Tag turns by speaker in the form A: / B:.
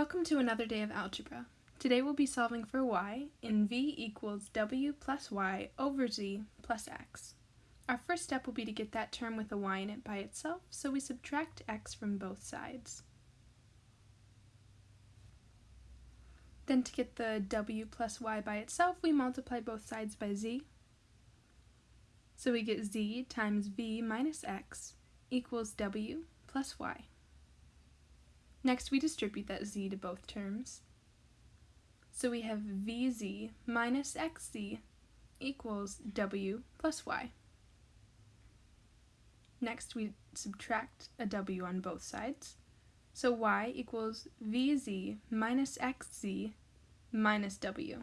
A: Welcome to another day of algebra. Today we'll be solving for y in v equals w plus y over z plus x. Our first step will be to get that term with a y in it by itself, so we subtract x from both sides. Then to get the w plus y by itself, we multiply both sides by z. So we get z times v minus x equals w plus y. Next, we distribute that z to both terms. So we have vz minus xz equals w plus y. Next, we subtract a w on both sides. So y equals vz minus xz minus w.